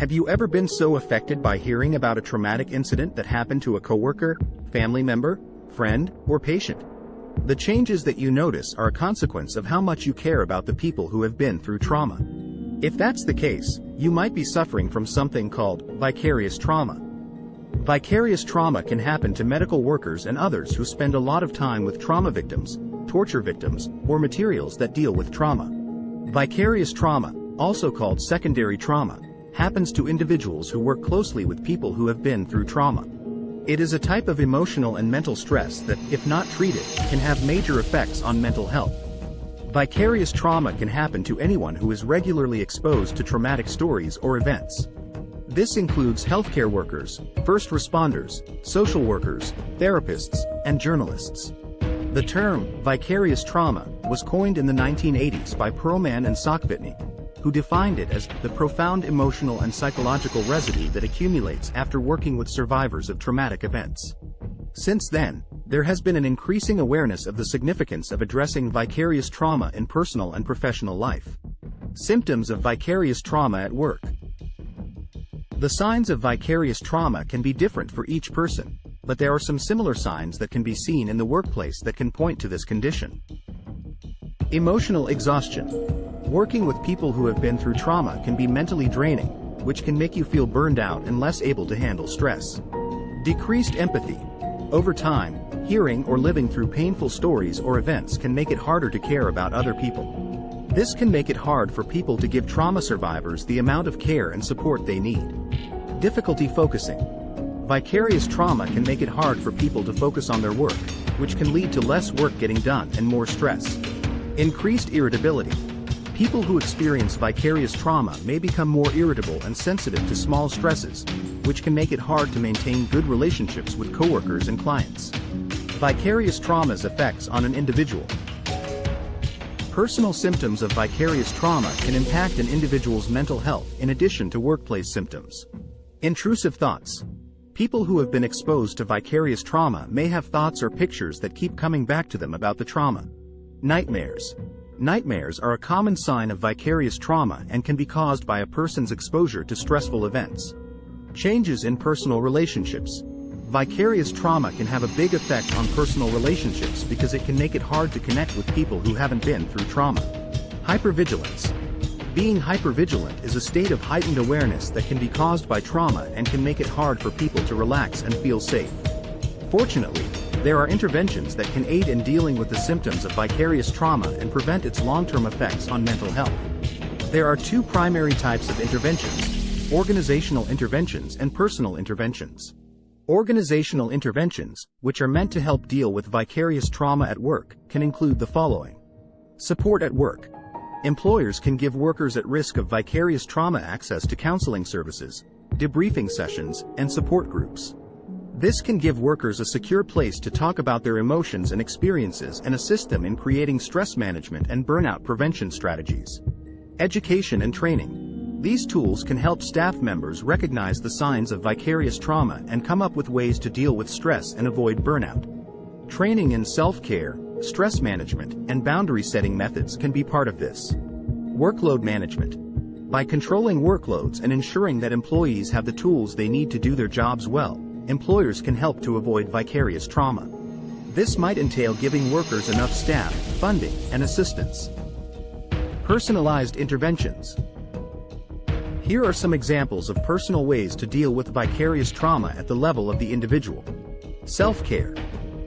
Have you ever been so affected by hearing about a traumatic incident that happened to a coworker, family member, friend, or patient? The changes that you notice are a consequence of how much you care about the people who have been through trauma. If that's the case, you might be suffering from something called vicarious trauma. Vicarious trauma can happen to medical workers and others who spend a lot of time with trauma victims, torture victims, or materials that deal with trauma. Vicarious trauma, also called secondary trauma, happens to individuals who work closely with people who have been through trauma. It is a type of emotional and mental stress that, if not treated, can have major effects on mental health. Vicarious trauma can happen to anyone who is regularly exposed to traumatic stories or events. This includes healthcare workers, first responders, social workers, therapists, and journalists. The term, vicarious trauma, was coined in the 1980s by Pearlman and Saakvitne, who defined it as the profound emotional and psychological residue that accumulates after working with survivors of traumatic events. Since then, there has been an increasing awareness of the significance of addressing vicarious trauma in personal and professional life. Symptoms of vicarious trauma at work. The signs of vicarious trauma can be different for each person, but there are some similar signs that can be seen in the workplace that can point to this condition. Emotional exhaustion. Working with people who have been through trauma can be mentally draining, which can make you feel burned out and less able to handle stress. Decreased empathy. Over time, hearing or living through painful stories or events can make it harder to care about other people. This can make it hard for people to give trauma survivors the amount of care and support they need. Difficulty focusing. Vicarious trauma can make it hard for people to focus on their work, which can lead to less work getting done and more stress. Increased irritability. People who experience vicarious trauma may become more irritable and sensitive to small stresses, which can make it hard to maintain good relationships with coworkers and clients. Vicarious trauma's effects on an individual. Personal symptoms of vicarious trauma can impact an individual's mental health in addition to workplace symptoms. Intrusive thoughts. People who have been exposed to vicarious trauma may have thoughts or pictures that keep coming back to them about the trauma. Nightmares. Nightmares are a common sign of vicarious trauma and can be caused by a person's exposure to stressful events. Changes in personal relationships. Vicarious trauma can have a big effect on personal relationships because it can make it hard to connect with people who haven't been through trauma. Hypervigilance. Being hypervigilant is a state of heightened awareness that can be caused by trauma and can make it hard for people to relax and feel safe. Fortunately, there are interventions that can aid in dealing with the symptoms of vicarious trauma and prevent its long-term effects on mental health. There are two primary types of interventions, organizational interventions and personal interventions. Organizational interventions, which are meant to help deal with vicarious trauma at work, can include the following. Support at work. Employers can give workers at risk of vicarious trauma access to counseling services, debriefing sessions, and support groups. This can give workers a secure place to talk about their emotions and experiences and assist them in creating stress management and burnout prevention strategies. Education and training. These tools can help staff members recognize the signs of vicarious trauma and come up with ways to deal with stress and avoid burnout. Training in self-care, stress management, and boundary setting methods can be part of this. Workload management. By controlling workloads and ensuring that employees have the tools they need to do their jobs well, employers can help to avoid vicarious trauma. This might entail giving workers enough staff, funding, and assistance. Personalized interventions. Here are some examples of personal ways to deal with vicarious trauma at the level of the individual. Self-care.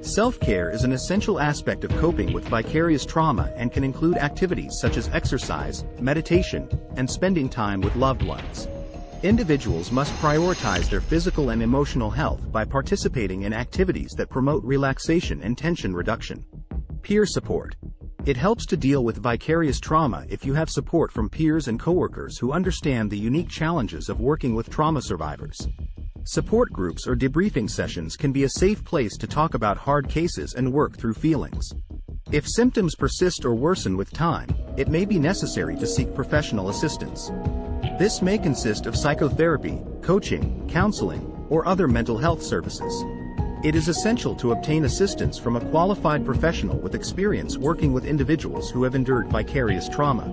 Self-care is an essential aspect of coping with vicarious trauma and can include activities such as exercise, meditation, and spending time with loved ones. Individuals must prioritize their physical and emotional health by participating in activities that promote relaxation and tension reduction. Peer support. It helps to deal with vicarious trauma if you have support from peers and coworkers who understand the unique challenges of working with trauma survivors. Support groups or debriefing sessions can be a safe place to talk about hard cases and work through feelings. If symptoms persist or worsen with time, it may be necessary to seek professional assistance. This may consist of psychotherapy, coaching, counseling, or other mental health services. It is essential to obtain assistance from a qualified professional with experience working with individuals who have endured vicarious trauma.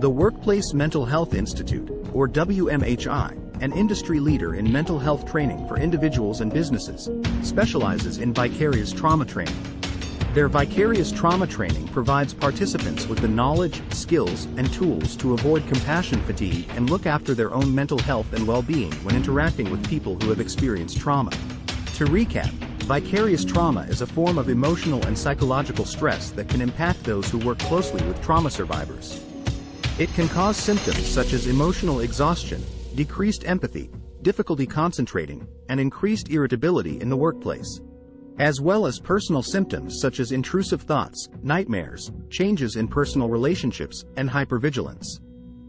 The Workplace Mental Health Institute, or WMHI, an industry leader in mental health training for individuals and businesses, specializes in vicarious trauma training. Their vicarious trauma training provides participants with the knowledge, skills, and tools to avoid compassion fatigue and look after their own mental health and well-being when interacting with people who have experienced trauma. To recap, vicarious trauma is a form of emotional and psychological stress that can impact those who work closely with trauma survivors. It can cause symptoms such as emotional exhaustion, decreased empathy, difficulty concentrating, and increased irritability in the workplace. As well as personal symptoms such as intrusive thoughts, nightmares, changes in personal relationships, and hypervigilance.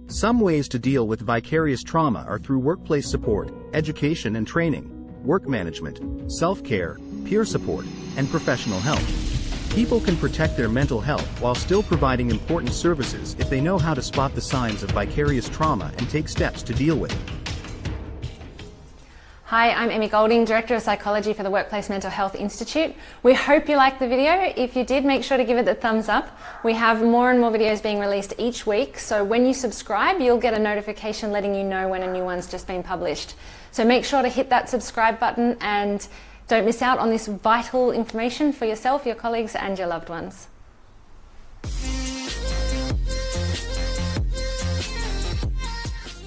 Some ways to deal with vicarious trauma are through workplace support, education and training, work management, self-care, peer support, and professional help. People can protect their mental health while still providing important services if they know how to spot the signs of vicarious trauma and take steps to deal with it. Hi, I'm Emmy Golding, Director of Psychology for the Workplace Mental Health Institute. We hope you liked the video. If you did, make sure to give it the thumbs up. We have more and more videos being released each week, so when you subscribe, you'll get a notification letting you know when a new one's just been published. So make sure to hit that subscribe button and don't miss out on this vital information for yourself, your colleagues and your loved ones.